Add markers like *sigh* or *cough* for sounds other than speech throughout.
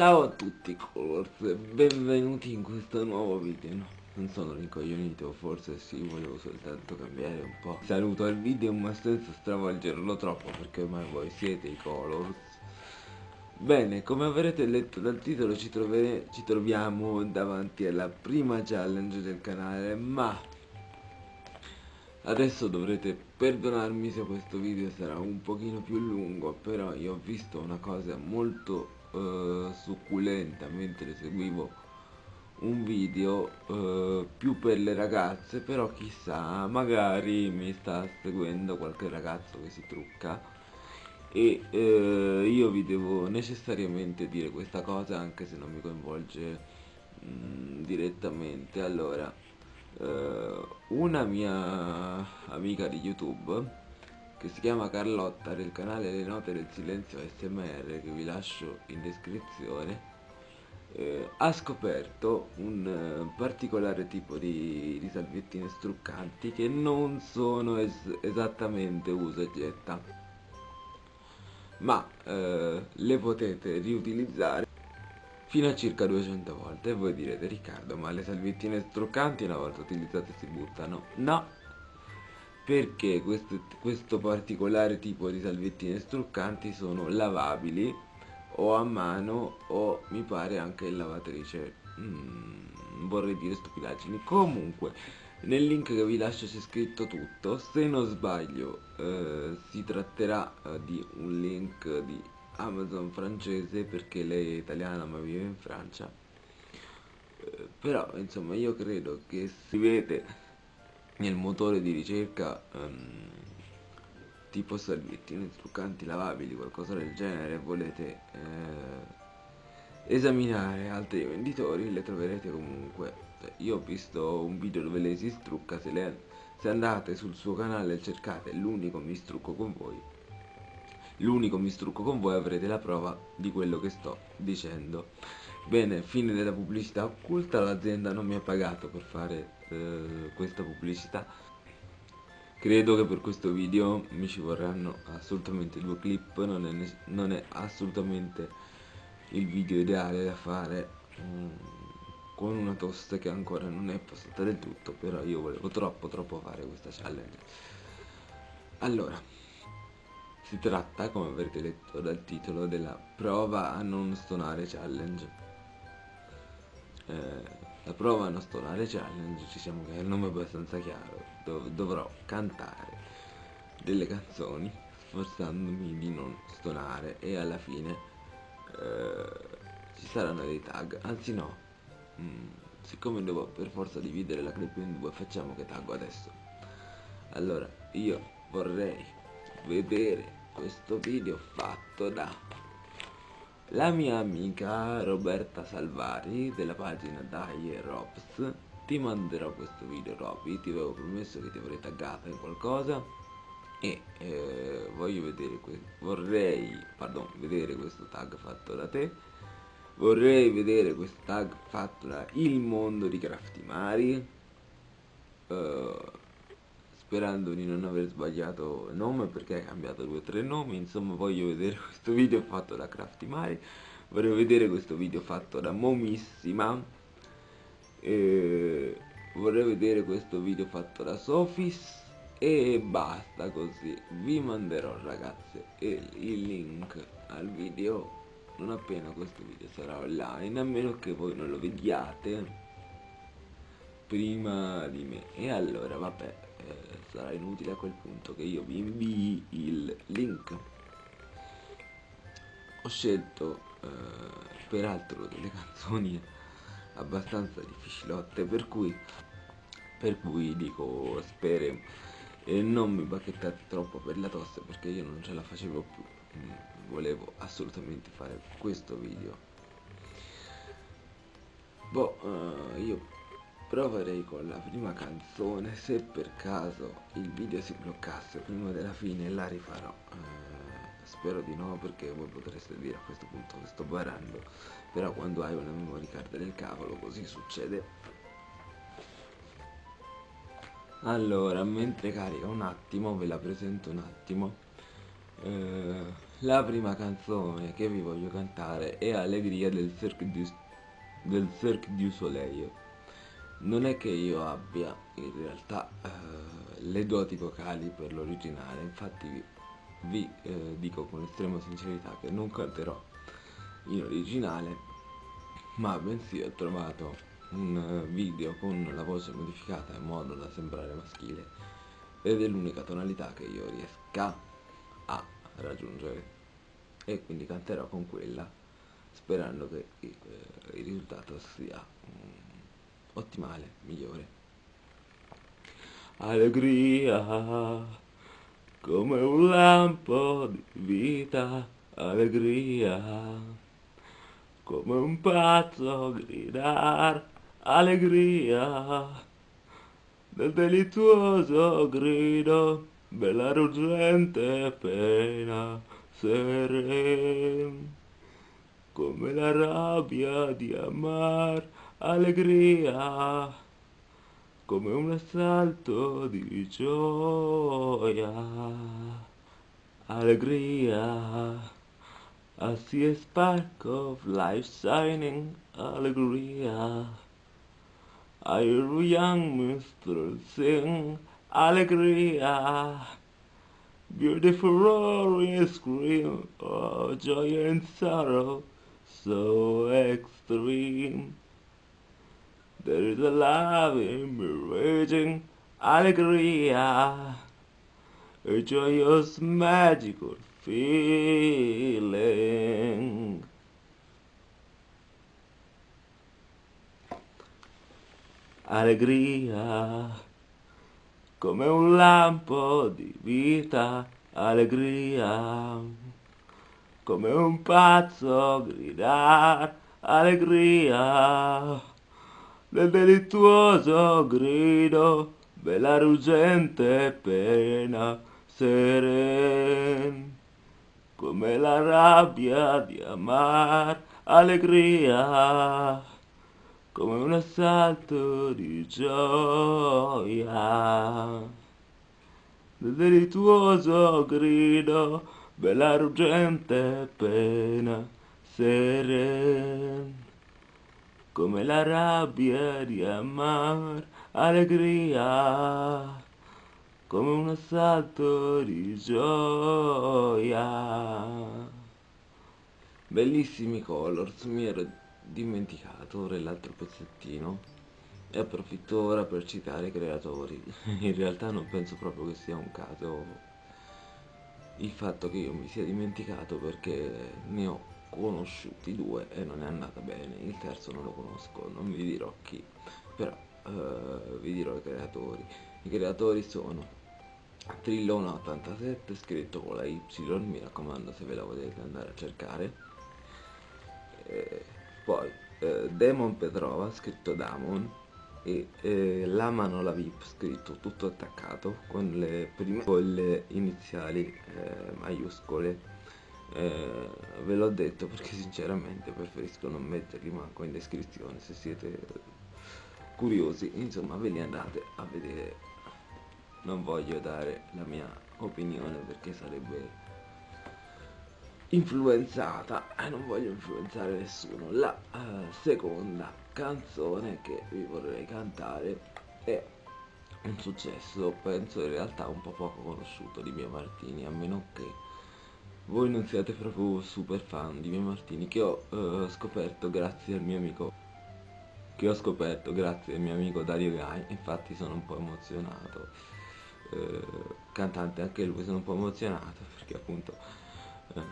E ciao a tutti Colors, benvenuti in questo nuovo video. No, Non sono rincoglionito, forse sì, volevo soltanto cambiare un po' Saluto al video ma senza stravolgerlo troppo perché ormai voi siete i Colors. Bene, come avrete letto dal titolo ci, ci troviamo davanti alla prima challenge del canale Ma Adesso dovrete perdonarmi se questo video sarà un pochino più lungo Però io ho visto una cosa molto uh, succulenta mentre seguivo un video uh, più per le ragazze Però chissà, magari mi sta seguendo qualche ragazzo che si trucca e eh, io vi devo necessariamente dire questa cosa anche se non mi coinvolge mh, mm, direttamente. Allora uh, una mia amica di youtube che si chiama Carlotta del canale Le Note del Silenzio SMR che vi lascio in descrizione eh, ha scoperto un eh, particolare tipo di, di, salviettine struccanti che non sono es esattamente usa e getta ma eh, le potete riutilizzare fino a circa 200 volte. E voi direte Riccardo ma le salviettine struccanti una volta utilizzate si buttano? No perché questo, questo particolare tipo di salviettine struccanti sono lavabili o a mano o mi pare anche in lavatrice. Mm, vorrei dire stupidaggini. Comunque nel link che vi lascio c'è scritto tutto. Se non sbaglio eh, si tratterà eh, di un link di Amazon francese perché lei è italiana ma vive in Francia. Eh, però insomma io credo che si vede nel motore di ricerca um, tipo salviettine truccanti lavabili qualcosa del genere volete eh, esaminare altri venditori le troverete comunque. Cioè, io ho visto un video dove lei si strucca se, le, se andate sul suo canale e cercate l'unico mi strucco con voi l'unico mi strucco con voi avrete la prova di quello che sto dicendo. Bene fine della pubblicità occulta l'azienda non mi ha pagato per fare eh, questa pubblicità credo che per questo video mi ci vorranno assolutamente due clip non è, non è assolutamente il video ideale da fare um, con una tosta che ancora non è passata del tutto però io volevo troppo troppo fare questa challenge allora si tratta, come avrete letto dal titolo, della prova a non stonare challenge. Eh, la prova stonare challenge, diciamo che è il nome abbastanza chiaro, dov dovrò cantare delle canzoni sforzandomi di non stonare e alla fine eh, ci saranno dei tag, anzi no, mm, siccome devo per forza dividere la clip in due facciamo che taggo adesso. Allora, io vorrei vedere questo video fatto da la mia amica Roberta Salvari della pagina Dai Robs. Ti manderò questo video Robby. Ti avevo promesso che ti avrei taggata in qualcosa. E eh, voglio vedere vorrei pardon, vedere questo tag fatto da te. Vorrei vedere questo tag fatto da Il Mondo di Craftimari uh, sperando di non aver sbagliato nome perché hai cambiato due o tre nomi. Insomma voglio vedere *laughs* questo video fatto da Craftimari vorrei vedere questo video fatto da Momissima. E vorrei vedere questo video fatto da Sofis e basta così. Vi manderò ragazze il link al video non appena questo video sarà online a meno che voi non lo vediate prima di me. E allora vabbè eh, sarà inutile a quel punto che io vi invii il link. Ho scelto eh, peraltro delle *laughs* canzoni abbastanza difficilotte per cui per cui dico spero e non mi bacchettate troppo per la tosse perché io non ce la facevo più. Mm, volevo assolutamente fare questo video. Boh uh, io proverei con la prima canzone se per caso il video si bloccasse prima della fine la rifarò. Eh, spero di no perché voi potreste dire a questo punto che sto barando però quando hai una memory card del cavolo così succede. Allora mentre carica un attimo ve la presento un attimo. Eh, la prima canzone che vi voglio cantare è Allegria del Cirque du, del Cirque du Soleil. Non è che io abbia in realtà eh, le doti vocali per l'originale, infatti vi, eh, dico con estrema sincerità che non canterò in originale, ma bensì ho trovato un video con la voce modificata in modo da sembrare maschile ed è l'unica tonalità che io riesca a raggiungere. E quindi canterò con quella sperando che eh, il risultato sia ottimale, migliore. Allegria come un lampo di vita, allegria come un pazzo gridar, allegria nel delittuoso grido bella ruggente pena seren come la rabbia di amar allegria come un assalto di gioia. Allegria I see a spark of life shining allegria. I hear young minstrel sing allegria. Beautiful roaring scream of joy and sorrow so extreme. There is a love in me raging, allegria, a joyous magical feeling. Allegria. Come un lampo di vita, allegria, come un pazzo gridar, allegria, nel delittuoso grido, bella ruggente pena, seren, come la rabbia di amar, allegria, come un assalto di gioia. Nel delittuoso grido, bella ruggente pena, seren, come la rabbia di amar, allegria, come un assalto di gioia. Bellissimi colors, mi ero dimenticato ora l'altro pezzettino e approfitto ora per citare i creatori *laughs* in realtà non penso proprio che sia un caso il fatto che io mi sia dimenticato perché ne ho conosciuti due e non è andata bene. Il terzo non lo conosco non vi dirò chi però uh, vi dirò i creatori. I creatori sono Trillona 87 scritto con la Y mi raccomando se ve la volete andare a cercare. Eh, poi eh, Demon Petrova scritto Damon e eh, la manola VIP scritto tutto attaccato con le prime con le iniziali eh, maiuscole eh, ve l'ho detto perché sinceramente preferisco non metterli manco in descrizione se siete curiosi. Insomma ve li andate a vedere. Non voglio dare la mia opinione perché sarebbe influenzata e eh, non voglio influenzare nessuno. La uh, seconda canzone che vi vorrei cantare è un successo penso in realtà un po' poco conosciuto di Mia Martini a meno che voi non siate proprio super fan di Mia Martini che ho uh, scoperto grazie al mio amico che ho scoperto grazie al mio amico Dario Gai infatti sono un po' emozionato. Uh, cantante anche lui sono un po' emozionato perché appunto eh,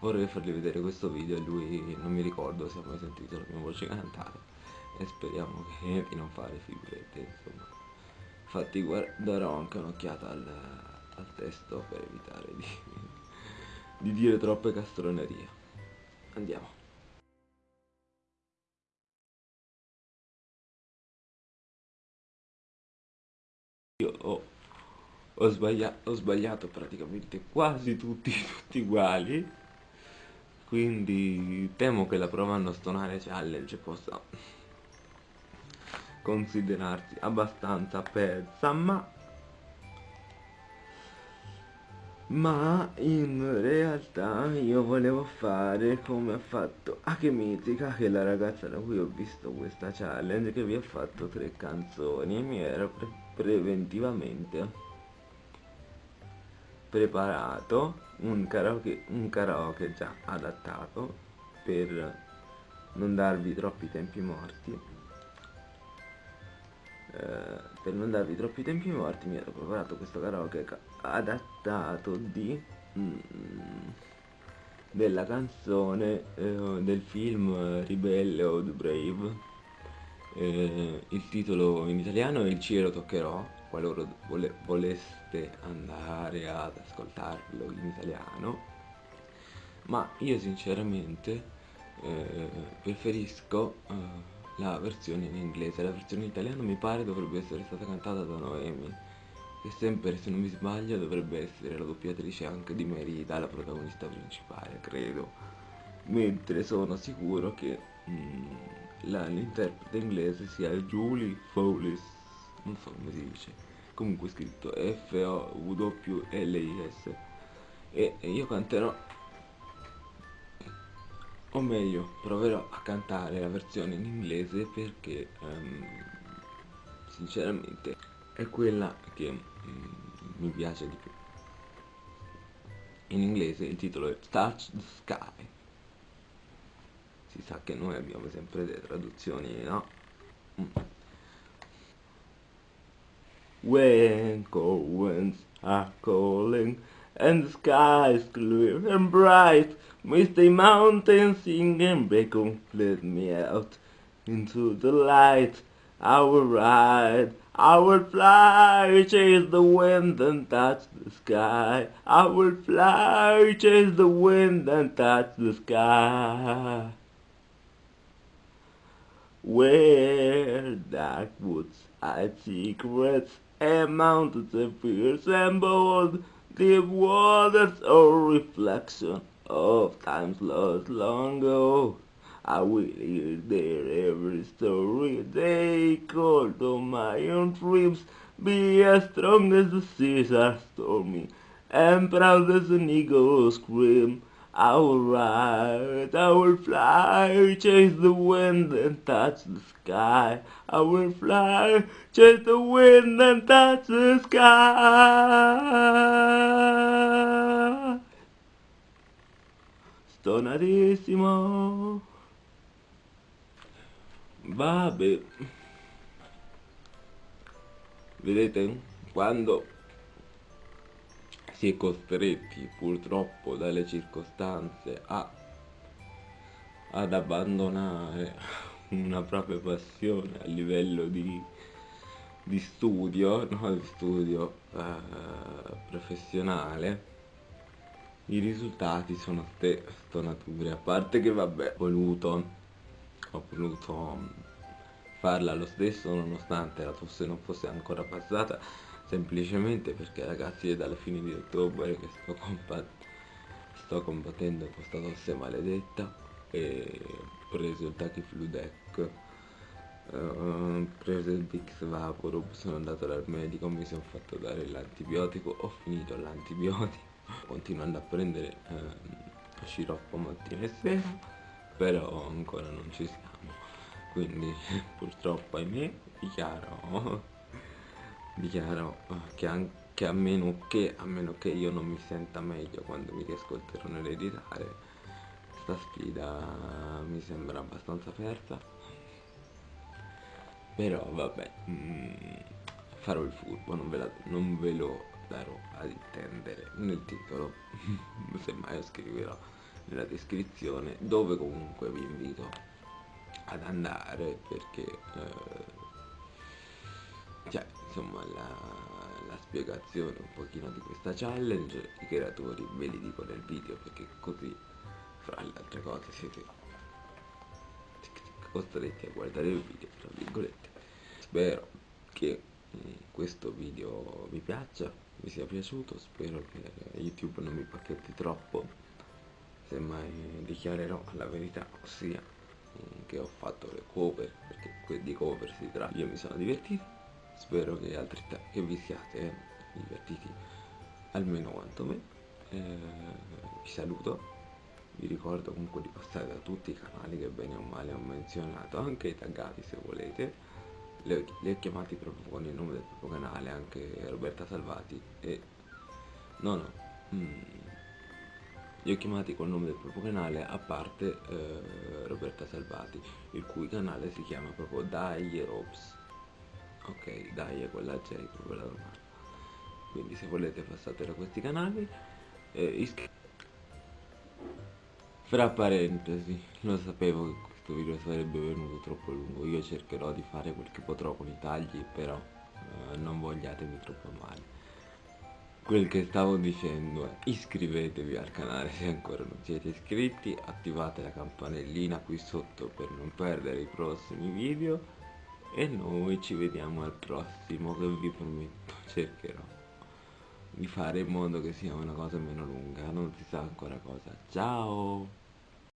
vorrei fargli vedere questo video e lui non mi ricordo se ha mai sentito la mia voce cantare e speriamo che *laughs* di non fare figurette insomma. Infatti darò anche un'occhiata al, al, testo per evitare di, di dire troppe castronerie. Andiamo. Io ho ho sbagliato, ho sbagliato praticamente quasi tutti, *laughs* tutti uguali. Quindi temo che la prova non stonare challenge possa considerarsi abbastanza persa ma ma in realtà io volevo fare come ha fatto Akemitica che è la ragazza da cui ho visto questa challenge che vi ha fatto tre canzoni e mi ero pre preventivamente preparato un karaoke, un karaoke già adattato per non darvi troppi tempi morti per non darvi troppi tempi morti mi ero preparato questo karaoke adattato di mm, della canzone eh, del film Ribelle o The Brave. Eh, il titolo in italiano è Il cielo toccherò. Qualora vole voleste andare ad ascoltarlo in italiano. Ma io sinceramente eh, preferisco eh, la versione in inglese, la versione in italiano mi pare dovrebbe essere stata cantata da Noemi, che sempre se non mi sbaglio dovrebbe essere la doppiatrice anche di Merida, la protagonista principale, credo. Mentre sono sicuro che mm, l'interprete inglese sia Julie Fowlis, non so come si dice, comunque scritto F-O-W-L-I-S. E io canterò o meglio proverò a cantare la versione in inglese perché um, sinceramente è quella che um, mi piace di più in inglese il titolo è Touch the Sky si sa che noi abbiamo sempre delle traduzioni no? Mm. When winds are calling and is clear and bright. Misty mountains sing and beckon, let me out into the light. I will ride, I will fly, chase the wind and touch the sky. I will fly, chase the wind and touch the sky. Where dark woods hide secrets and mountains fierce and bold, Deep waters are reflection of times lost long ago. I will hear their every story they call to my own dreams. Be as strong as the seas are stormy, and proud as an eagle's scream. I will ride, I will fly, chase the wind and touch the sky. I will fly, chase the wind and touch the sky. Stonatissimo. Vabbè. Vedete, quando si è costretti purtroppo dalle circostanze a, ad abbandonare una propria passione a livello di, di studio, no? di studio eh, professionale, i risultati sono stonature, a parte che vabbè, ho voluto, ho voluto farla lo stesso nonostante la tosse non fosse ancora passata semplicemente perché ragazzi è dalla fine di ottobre che sto, combat sto combattendo questa tosse maledetta e ho preso il Tachiflu Deck. Ho preso il Bix Vaporub sono andato dal medico mi sono fatto dare l'antibiotico ho finito l'antibiotico. *laughs* Continuando a prendere eh, sciroppo mattina e sera però ancora non ci siamo. Quindi *laughs* purtroppo ahimè dichiaro dichiaro eh, che anche a meno che, a meno che io non mi senta meglio quando mi riascolterò nell'editare sta sfida mi sembra abbastanza persa però vabbè mm, farò il furbo non ve, la, non ve lo darò ad intendere. Nel titolo *laughs* semmai lo scriverò nella descrizione dove comunque vi invito ad andare perché eh, cioè insomma la, la spiegazione un pochino di questa challenge i creatori ve li dico nel video perché così fra le altre cose siete costretti a guardare il video tra virgolette. Spero che mm, questo video vi piaccia vi sia piaciuto spero che youtube non mi pacchetti troppo semmai dichiarerò la verità ossia mm, che ho fatto le cover perché di cover si tratta. Io mi sono divertito spero che, altri che vi siate divertiti almeno quanto me. Eh, vi saluto. Vi ricordo comunque di passare da tutti i canali che bene o male ho menzionato anche i taggati se volete. Li ho chiamati proprio con il nome del proprio canale anche Roberta Salvati e no no mm, li ho chiamati col nome del proprio canale a parte eh, Roberta Salvati il cui canale si chiama proprio Dai Robs ok Dai quella J proprio la romana quindi se volete passate da questi canali. Eh, iscrivetevi fra parentesi, lo sapevo che questo video sarebbe venuto troppo lungo, io cercherò di fare quel che potrò con i tagli, però eh, non vogliatemi troppo male. Quel che stavo dicendo è iscrivetevi al canale se ancora non siete iscritti, attivate la campanellina qui sotto per non perdere i prossimi video e noi ci vediamo al prossimo che vi prometto cercherò di fare in modo che sia una cosa meno lunga, non si sa ancora cosa. Ciao!